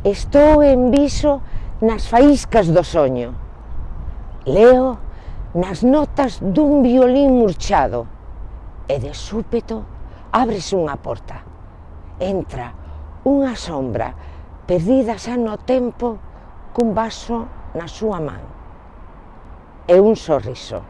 Estou en viso nas faíscas do soño. Leo nas notas dun violín murchado e de súpeto abres unha porta. Entra unha sombra perdida xa no tempo cun vaso na súa man e un sorriso.